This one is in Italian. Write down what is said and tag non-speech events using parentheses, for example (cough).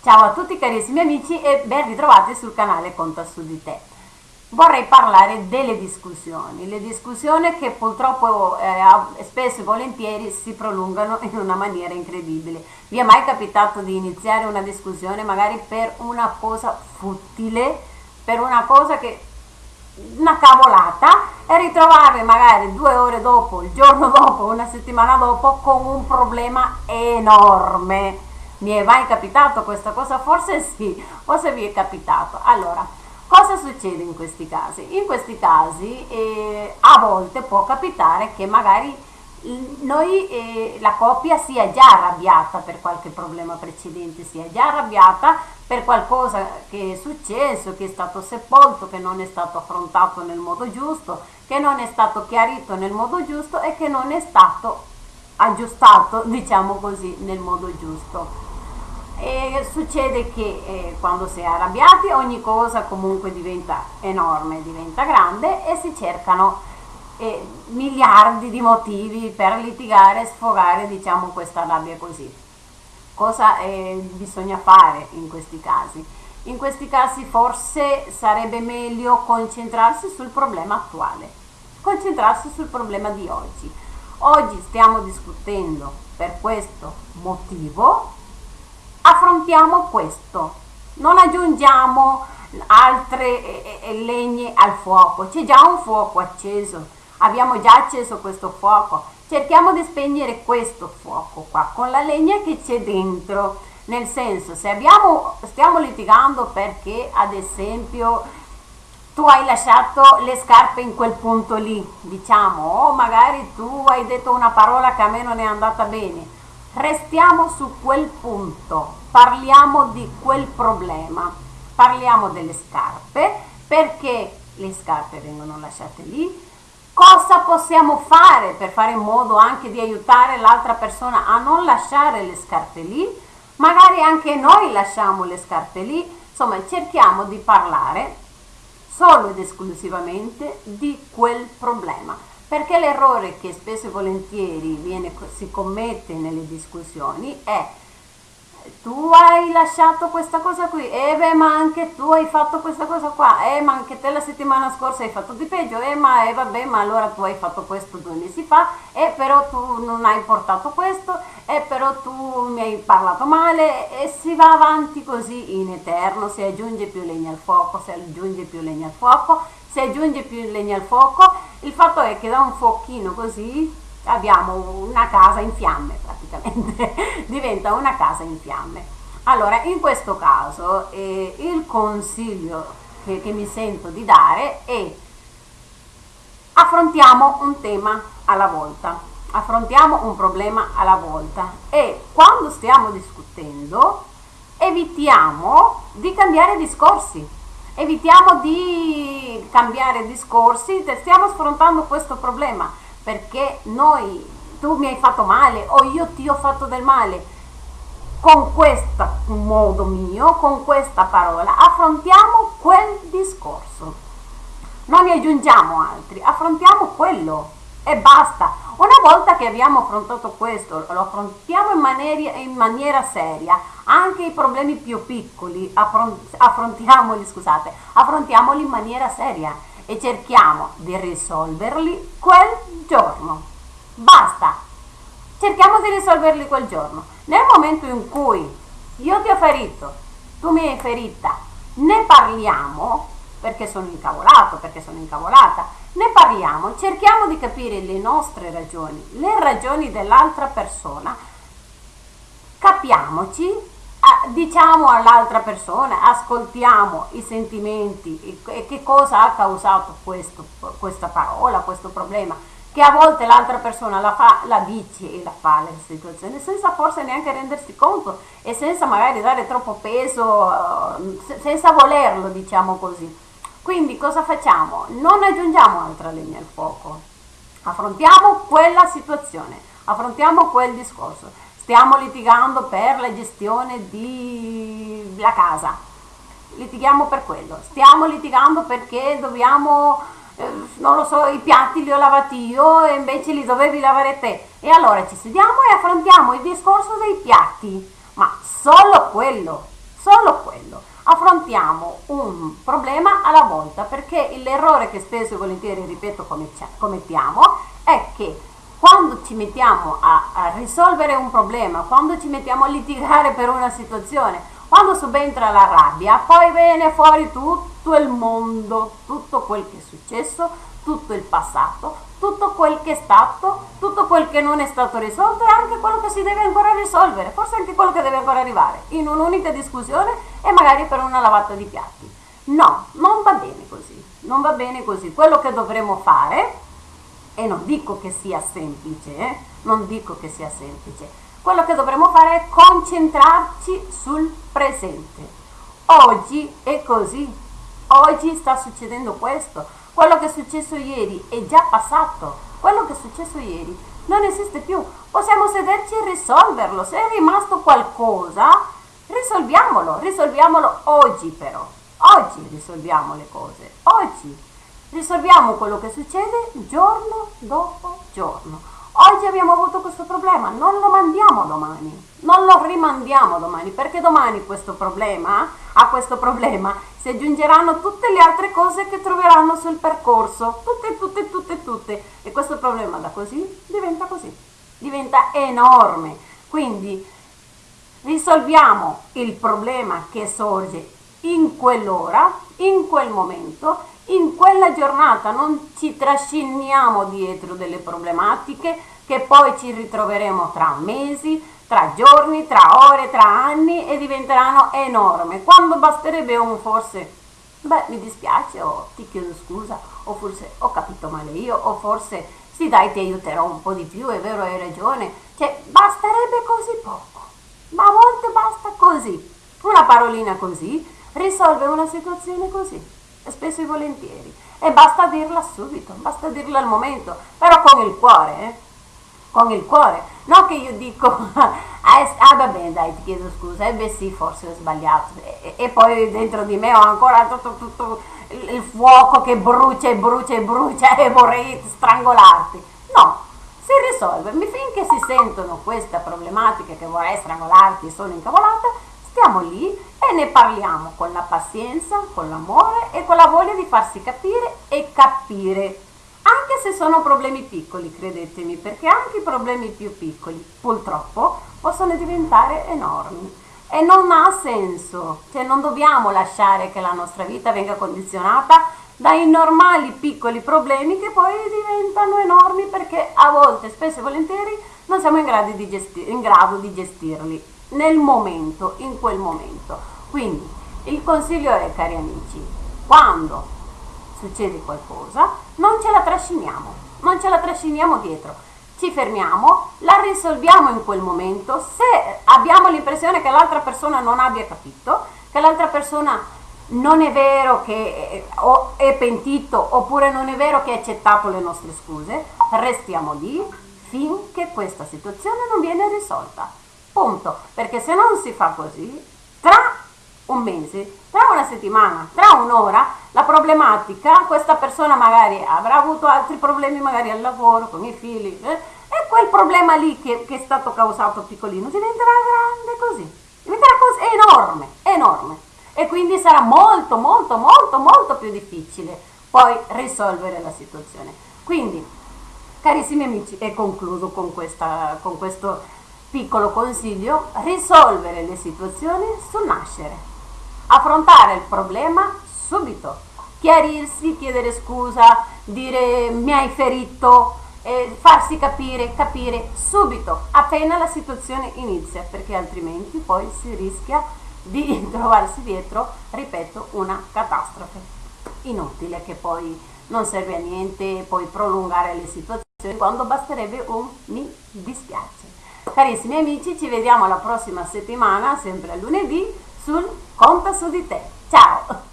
Ciao a tutti carissimi amici e ben ritrovati sul canale Conta su di te. Vorrei parlare delle discussioni, le discussioni che purtroppo eh, spesso e volentieri si prolungano in una maniera incredibile. Vi è mai capitato di iniziare una discussione magari per una cosa futile, per una cosa che una cavolata e ritrovarvi magari due ore dopo, il giorno dopo, una settimana dopo con un problema enorme mi è mai capitato questa cosa? Forse sì, forse vi è capitato. Allora, cosa succede in questi casi? In questi casi eh, a volte può capitare che magari noi, eh, la coppia sia già arrabbiata per qualche problema precedente, sia già arrabbiata per qualcosa che è successo, che è stato sepolto, che non è stato affrontato nel modo giusto, che non è stato chiarito nel modo giusto e che non è stato aggiustato, diciamo così, nel modo giusto. E succede che eh, quando si è arrabbiati ogni cosa comunque diventa enorme, diventa grande e si cercano eh, miliardi di motivi per litigare, sfogare diciamo questa rabbia così. Cosa eh, bisogna fare in questi casi? In questi casi forse sarebbe meglio concentrarsi sul problema attuale, concentrarsi sul problema di oggi. Oggi stiamo discutendo per questo motivo affrontiamo questo, non aggiungiamo altre legne al fuoco, c'è già un fuoco acceso, abbiamo già acceso questo fuoco, cerchiamo di spegnere questo fuoco qua con la legna che c'è dentro, nel senso se abbiamo, stiamo litigando perché ad esempio tu hai lasciato le scarpe in quel punto lì, diciamo, o magari tu hai detto una parola che a me non è andata bene, Restiamo su quel punto, parliamo di quel problema, parliamo delle scarpe, perché le scarpe vengono lasciate lì, cosa possiamo fare per fare in modo anche di aiutare l'altra persona a non lasciare le scarpe lì, magari anche noi lasciamo le scarpe lì, insomma cerchiamo di parlare solo ed esclusivamente di quel problema perché l'errore che spesso e volentieri viene, si commette nelle discussioni è tu hai lasciato questa cosa qui, e eh beh ma anche tu hai fatto questa cosa qua, eh ma anche te la settimana scorsa hai fatto di peggio, eh ma eh, vabbè ma allora tu hai fatto questo due mesi fa, eh però tu non hai portato questo, eh però tu mi hai parlato male e si va avanti così in eterno, si aggiunge più legna al fuoco, si aggiunge più legna al fuoco, si aggiunge più legna al fuoco, il fatto è che da un fuochino così abbiamo una casa in fiamme praticamente, (laughs) diventa una casa in fiamme. Allora, in questo caso eh, il consiglio che, che mi sento di dare è affrontiamo un tema alla volta, affrontiamo un problema alla volta. E quando stiamo discutendo evitiamo di cambiare discorsi evitiamo di cambiare discorsi, stiamo affrontando questo problema perché noi, tu mi hai fatto male o io ti ho fatto del male con questo modo mio, con questa parola, affrontiamo quel discorso. Non ne aggiungiamo altri, affrontiamo quello e basta. Una volta che abbiamo affrontato questo, lo affrontiamo in maniera, in maniera seria, anche i problemi più piccoli affrontiamoli, scusate, affrontiamoli in maniera seria e cerchiamo di risolverli quel giorno. Basta! Cerchiamo di risolverli quel giorno. Nel momento in cui io ti ho ferito, tu mi hai ferita, ne parliamo, perché sono incavolato, perché sono incavolata, ne parliamo, cerchiamo di capire le nostre ragioni, le ragioni dell'altra persona, capiamoci, diciamo all'altra persona, ascoltiamo i sentimenti e che cosa ha causato questo, questa parola, questo problema, che a volte l'altra persona la, fa, la dice e la fa la situazione senza forse neanche rendersi conto e senza magari dare troppo peso, senza volerlo, diciamo così. Quindi cosa facciamo? Non aggiungiamo altra legna al fuoco, affrontiamo quella situazione, affrontiamo quel discorso. Stiamo litigando per la gestione della casa, litighiamo per quello. Stiamo litigando perché dobbiamo, eh, non lo so, i piatti li ho lavati io e invece li dovevi lavare te. E allora ci sediamo e affrontiamo il discorso dei piatti, ma solo quello quello. Affrontiamo un problema alla volta perché l'errore che spesso e volentieri, ripeto, commettiamo è che quando ci mettiamo a, a risolvere un problema, quando ci mettiamo a litigare per una situazione, quando subentra la rabbia, poi viene fuori tutto il mondo, tutto quel che è successo, tutto il passato, tutto quel che è stato, tutto quel che non è stato risolto e anche quello che si deve ancora risolvere, forse anche quello che deve ancora arrivare, in un'unica discussione e magari per una lavata di piatti. No, non va bene così, non va bene così. Quello che dovremo fare, e non dico che sia semplice, eh, non dico che sia semplice, quello che dovremmo fare è concentrarci sul presente. Oggi è così, oggi sta succedendo questo, quello che è successo ieri è già passato, quello che è successo ieri non esiste più, possiamo sederci e risolverlo, se è rimasto qualcosa risolviamolo, risolviamolo oggi però, oggi risolviamo le cose, oggi risolviamo quello che succede giorno dopo giorno. Oggi abbiamo avuto questo problema, non lo mandiamo domani, non lo rimandiamo domani, perché domani questo problema, a questo problema si aggiungeranno tutte le altre cose che troveranno sul percorso, tutte, tutte, tutte, tutte, e questo problema da così diventa così, diventa enorme. Quindi risolviamo il problema che sorge in quell'ora, in quel momento in quella giornata. Non ci trasciniamo dietro delle problematiche che poi ci ritroveremo tra mesi, tra giorni, tra ore, tra anni e diventeranno enormi. Quando basterebbe un forse, beh mi dispiace o ti chiedo scusa o forse ho capito male io o forse sì dai ti aiuterò un po' di più, è vero hai ragione, cioè basterebbe così poco, ma a volte basta così, una parolina così risolve una situazione così spesso e volentieri. E basta dirla subito, basta dirla al momento, però con il cuore, eh? Con il cuore. Non che io dico, (laughs) ah, ah va bene dai ti chiedo scusa, e eh beh sì forse ho sbagliato. E, e, poi dentro di me ho ancora tutto, tutto il fuoco che brucia e brucia e brucia (laughs) e vorrei strangolarti. No, si risolve. Finché si sentono queste problematiche che vorrei strangolarti sono incavolata, stiamo lì e ne parliamo con la pazienza, con l'amore e con la voglia di farsi capire e capire. Se sono problemi piccoli, credetemi, perché anche i problemi più piccoli, purtroppo, possono diventare enormi. E non ha senso, cioè non dobbiamo lasciare che la nostra vita venga condizionata dai normali piccoli problemi che poi diventano enormi perché a volte, spesso e volentieri, non siamo in grado di, gesti in grado di gestirli nel momento, in quel momento. Quindi il consiglio è, cari amici, quando succede qualcosa, non ce la trasciniamo, non ce la trasciniamo dietro, ci fermiamo, la risolviamo in quel momento, se abbiamo l'impressione che l'altra persona non abbia capito, che l'altra persona non è vero che è pentito oppure non è vero che ha accettato le nostre scuse, restiamo lì finché questa situazione non viene risolta. Punto. Perché se non si fa così, un mese, tra una settimana, tra un'ora, la problematica, questa persona magari avrà avuto altri problemi magari al lavoro, con i figli, eh, e quel problema lì che, che, è stato causato piccolino diventerà grande così, diventerà così, enorme, enorme. E quindi sarà molto, molto, molto, molto più difficile poi risolvere la situazione. Quindi, carissimi amici, e concludo con, questa, con questo Piccolo consiglio, risolvere le situazioni sul nascere. Affrontare il problema subito. Chiarirsi, chiedere scusa, dire mi hai ferito, eh, farsi capire, capire subito, appena la situazione inizia, perché altrimenti poi si rischia di (laughs) trovarsi dietro, ripeto, una catastrofe inutile che poi non serve a niente poi prolungare le situazioni quando basterebbe un mi dispiace. Carissimi amici, ci vediamo la prossima settimana, sempre a lunedì, sul Conta su di te. Ciao!